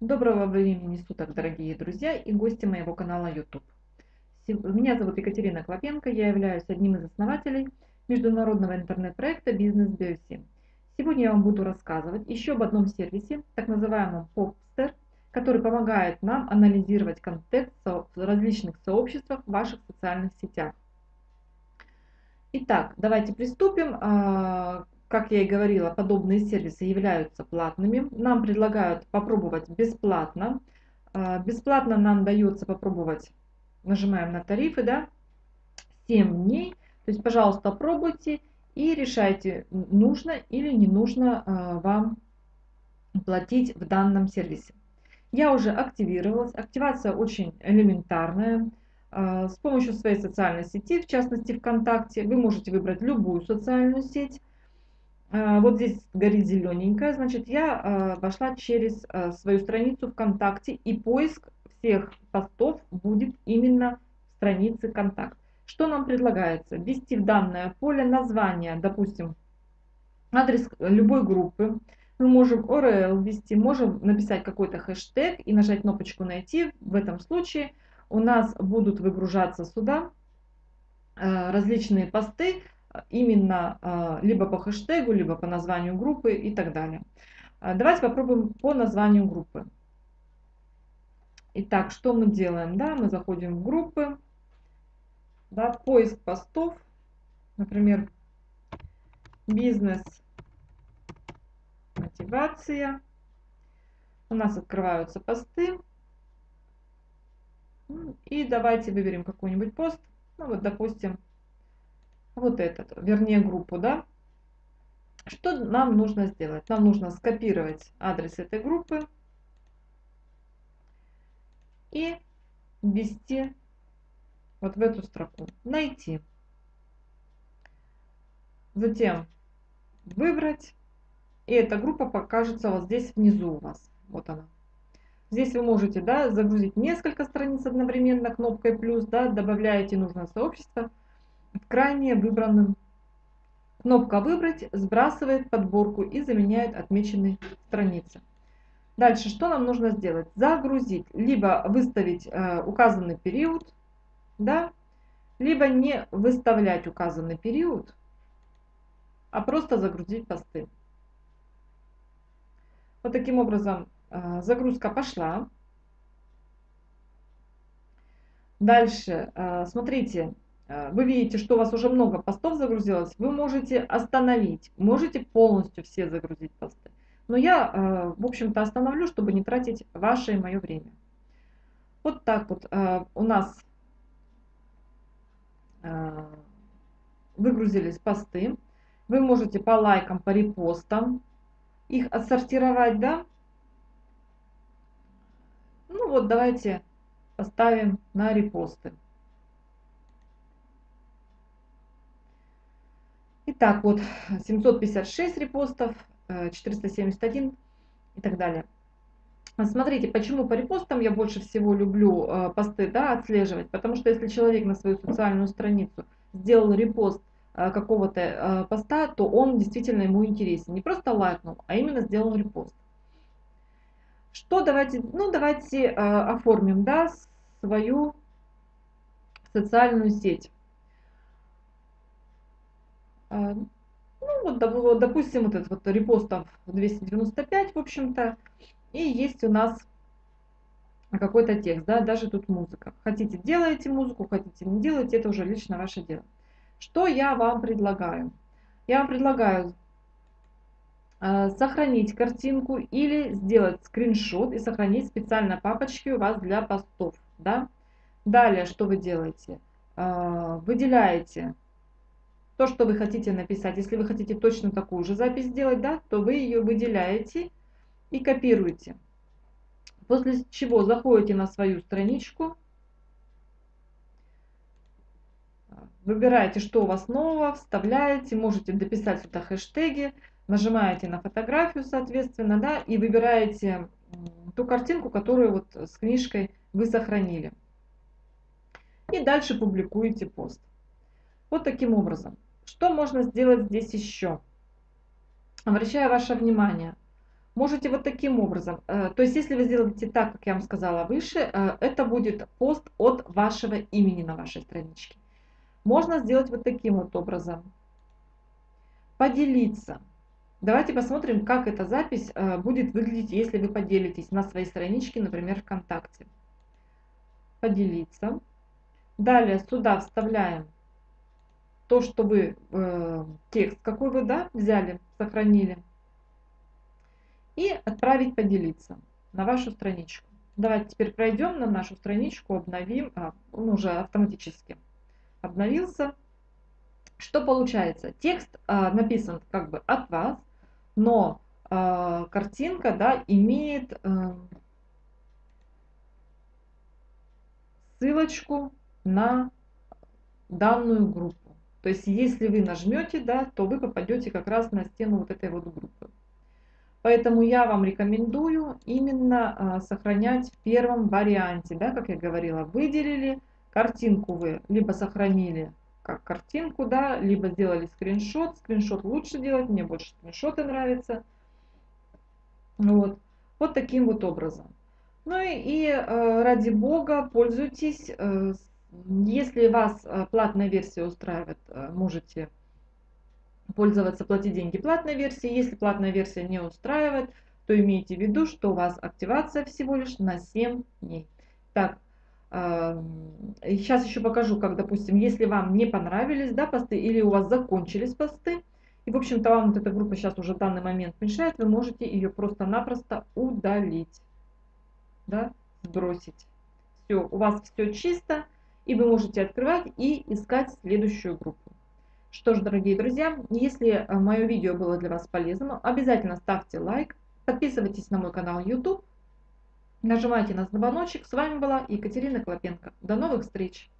Доброго времени суток, дорогие друзья и гости моего канала YouTube. Меня зовут Екатерина Клопенко, я являюсь одним из основателей международного интернет-проекта «Бизнес Биоси». Сегодня я вам буду рассказывать еще об одном сервисе, так называемом Popster, который помогает нам анализировать контекст в различных сообществах в ваших социальных сетях. Итак, давайте приступим. Как я и говорила, подобные сервисы являются платными. Нам предлагают попробовать бесплатно. А, бесплатно нам дается попробовать, нажимаем на тарифы, да, 7 дней. То есть, пожалуйста, пробуйте и решайте, нужно или не нужно а, вам платить в данном сервисе. Я уже активировалась. Активация очень элементарная. А, с помощью своей социальной сети, в частности ВКонтакте, вы можете выбрать любую социальную сеть вот здесь горит зелененькая, значит, я а, вошла через а, свою страницу ВКонтакте, и поиск всех постов будет именно в странице «Контакт». Что нам предлагается? Ввести в данное поле название, допустим, адрес любой группы. Мы можем URL ввести, можем написать какой-то хэштег и нажать кнопочку «Найти». В этом случае у нас будут выгружаться сюда различные посты, именно а, либо по хэштегу, либо по названию группы и так далее. А, давайте попробуем по названию группы. Итак, что мы делаем? Да, мы заходим в группы, да, поиск постов, например, бизнес, мотивация. У нас открываются посты. И давайте выберем какой-нибудь пост. Ну вот, допустим, вот этот, вернее группу, да. Что нам нужно сделать? Нам нужно скопировать адрес этой группы и ввести вот в эту строку. Найти. Затем выбрать. И эта группа покажется вот здесь внизу у вас. Вот она. Здесь вы можете да, загрузить несколько страниц одновременно кнопкой плюс, да, добавляете нужное сообщество крайне выбранном. Кнопка «Выбрать» сбрасывает подборку и заменяет отмеченные страницы. Дальше, что нам нужно сделать? Загрузить, либо выставить э, указанный период, да, либо не выставлять указанный период, а просто загрузить посты. Вот таким образом э, загрузка пошла. Дальше, э, смотрите, вы видите, что у вас уже много постов загрузилось, вы можете остановить, можете полностью все загрузить посты. Но я, э, в общем-то, остановлю, чтобы не тратить ваше и мое время. Вот так вот э, у нас выгрузились посты. Вы можете по лайкам, по репостам их отсортировать, да? Ну вот, давайте поставим на репосты. Итак, вот 756 репостов, 471 э, и так далее. Смотрите, почему по репостам я больше всего люблю э, посты да, отслеживать, потому что если человек на свою социальную страницу сделал репост э, какого-то поста, то он действительно ему интересен. Не просто лайкнул, а именно сделал репост. Что давайте, ну давайте оформим да, свою социальную сеть. А, ну, вот, допустим, вот этот вот репост там 295, в общем-то, и есть у нас какой-то текст, да, даже тут музыка. Хотите, делаете музыку, хотите, не делаете, это уже лично ваше дело. Что я вам предлагаю? Я вам предлагаю э, сохранить картинку или сделать скриншот и сохранить специально папочки у вас для постов, да. Далее, что вы делаете? Э, выделяете то, что вы хотите написать. Если вы хотите точно такую же запись сделать, да, то вы ее выделяете и копируете. После чего заходите на свою страничку, выбираете, что у вас нового, вставляете, можете дописать сюда хэштеги, нажимаете на фотографию, соответственно, да, и выбираете ту картинку, которую вот с книжкой вы сохранили. И дальше публикуете пост. Вот таким образом. Что можно сделать здесь еще? Обращаю ваше внимание. Можете вот таким образом. Э, то есть, если вы сделаете так, как я вам сказала выше, э, это будет пост от вашего имени на вашей страничке. Можно сделать вот таким вот образом. Поделиться. Давайте посмотрим, как эта запись э, будет выглядеть, если вы поделитесь на своей страничке, например, ВКонтакте. Поделиться. Далее сюда вставляем то, что вы, текст какой вы да, взяли, сохранили и отправить поделиться на вашу страничку. Давайте теперь пройдем на нашу страничку, обновим, а, он уже автоматически обновился. Что получается? Текст а, написан как бы от вас, но а, картинка да, имеет а, ссылочку на данную группу. То есть, если вы нажмете, да, то вы попадете как раз на стену вот этой вот группы. Поэтому я вам рекомендую именно а, сохранять в первом варианте, да, как я говорила, выделили, картинку вы либо сохранили как картинку, да, либо сделали скриншот, скриншот лучше делать, мне больше скриншоты нравятся, вот, вот таким вот образом. Ну и, и э, ради бога, пользуйтесь, э, если вас э, платная версия устраивает, можете пользоваться платить деньги платной версии. Если платная версия не устраивает, то имейте в виду, что у вас активация всего лишь на 7 дней. Так, сейчас еще покажу, как, допустим, если вам не понравились да, посты или у вас закончились посты, и, в общем-то, вам вот эта группа сейчас уже в данный момент мешает, вы можете ее просто-напросто удалить, да, сбросить. Все, у вас все чисто, и вы можете открывать и искать следующую группу. Что ж, дорогие друзья, если э, мое видео было для вас полезным, обязательно ставьте лайк, подписывайтесь на мой канал YouTube, нажимайте на звоночек. С вами была Екатерина Клопенко. До новых встреч!